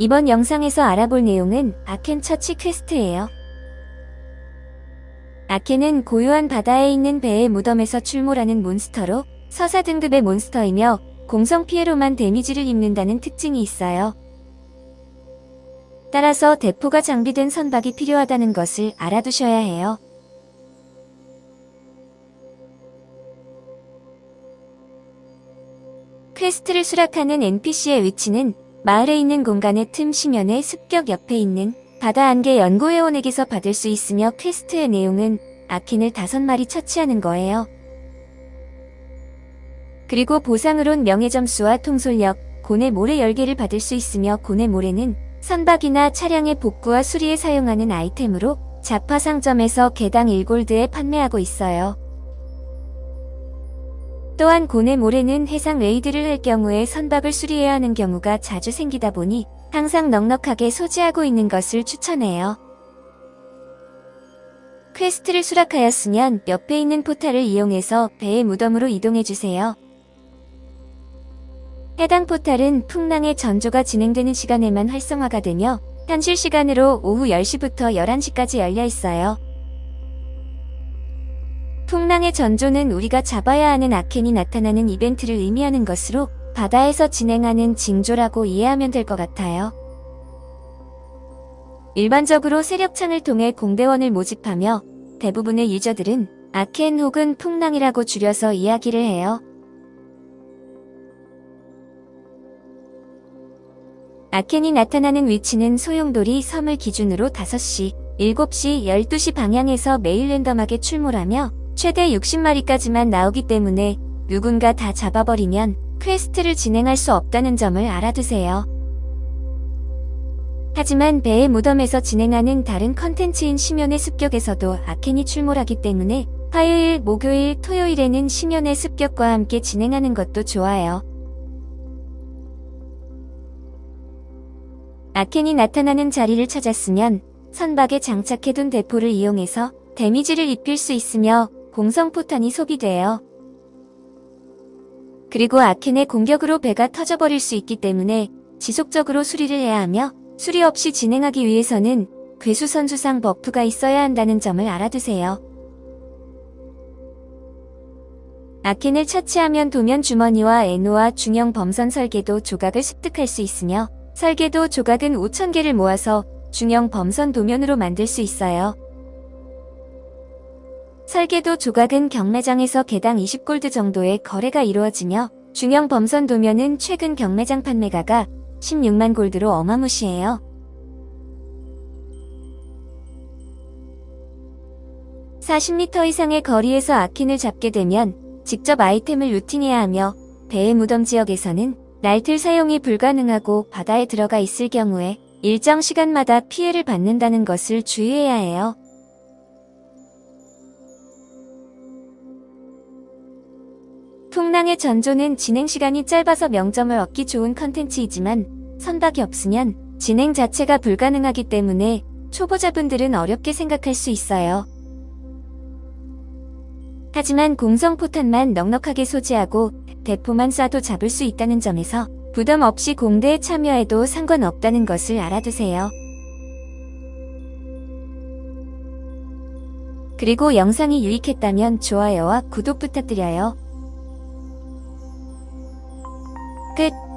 이번 영상에서 알아볼 내용은 아켄 처치 퀘스트예요. 아켄은 고요한 바다에 있는 배의 무덤에서 출몰하는 몬스터로 서사 등급의 몬스터이며 공성 피해로만 데미지를 입는다는 특징이 있어요. 따라서 대포가 장비된 선박이 필요하다는 것을 알아두셔야 해요. 퀘스트를 수락하는 NPC의 위치는 마을에 있는 공간의 틈 심연의 습격 옆에 있는 바다 안개 연구회원에게서 받을 수 있으며 퀘스트의 내용은 아켄을 다섯 마리 처치하는 거예요. 그리고 보상으론 명예점수와 통솔력, 고뇌 모래 10개를 받을 수 있으며 고뇌 모래는 선박이나 차량의 복구와 수리에 사용하는 아이템으로 잡화 상점에서 개당 1골드에 판매하고 있어요. 또한 고뇌 모래는 해상 raid를 할 경우에 선박을 수리해야 하는 경우가 자주 생기다 보니 항상 넉넉하게 소지하고 있는 것을 추천해요. 퀘스트를 수락하였으면 옆에 있는 포탈을 이용해서 배의 무덤으로 이동해주세요. 해당 포탈은 풍랑의 전조가 진행되는 시간에만 활성화가 되며 현실 시간으로 오후 10시부터 11시까지 열려 있어요. 풍랑의 전조는 우리가 잡아야 하는 아켄이 나타나는 이벤트를 의미하는 것으로 바다에서 진행하는 징조라고 이해하면 될 것 같아요. 일반적으로 세력창을 통해 공대원을 모집하며 대부분의 유저들은 아켄 혹은 풍랑이라고 줄여서 이야기를 해요. 아켄이 나타나는 위치는 소용돌이 섬을 기준으로 5시, 7시, 12시 방향에서 매일 랜덤하게 출몰하며 최대 60마리까지만 나오기 때문에 누군가 다 잡아버리면 퀘스트를 진행할 수 없다는 점을 알아두세요. 하지만 배의 무덤에서 진행하는 다른 컨텐츠인 심연의 습격에서도 아켄이 출몰하기 때문에 화요일, 목요일, 토요일에는 심연의 습격과 함께 진행하는 것도 좋아요. 아켄이 나타나는 자리를 찾았으면 선박에 장착해둔 대포를 이용해서 데미지를 입힐 수 있으며 공성포탄이 소비돼요. 그리고 아켄의 공격으로 배가 터져버릴 수 있기 때문에 지속적으로 수리를 해야 하며 수리 없이 진행하기 위해서는 괴수선수상 버프가 있어야 한다는 점을 알아두세요. 아켄을 처치하면 도면 주머니와 에노와 중형 범선 설계도 조각을 습득할 수 있으며 설계도 조각은 5,000개를 모아서 중형 범선 도면으로 만들 수 있어요. 설계도 조각은 경매장에서 개당 20골드 정도의 거래가 이루어지며 중형 범선 도면은 최근 경매장 판매가가 16만 골드로 어마무시해요. (40m) 이상의 거리에서 아킨을 잡게 되면 직접 아이템을 루팅해야 하며 배의 무덤 지역에서는 날틀 사용이 불가능하고 바다에 들어가 있을 경우에 일정 시간마다 피해를 받는다는 것을 주의해야 해요. 풍랑의 전조는 진행 시간이 짧아서 명점을 얻기 좋은 컨텐츠이지만 선박이 없으면 진행 자체가 불가능하기 때문에 초보자분들은 어렵게 생각할 수 있어요. 하지만 공성포탄만 넉넉하게 소지하고 대포만 쏴도 잡을 수 있다는 점에서 부담 없이 공대에 참여해도 상관없다는 것을 알아두세요. 그리고 영상이 유익했다면 좋아요와 구독 부탁드려요. kết.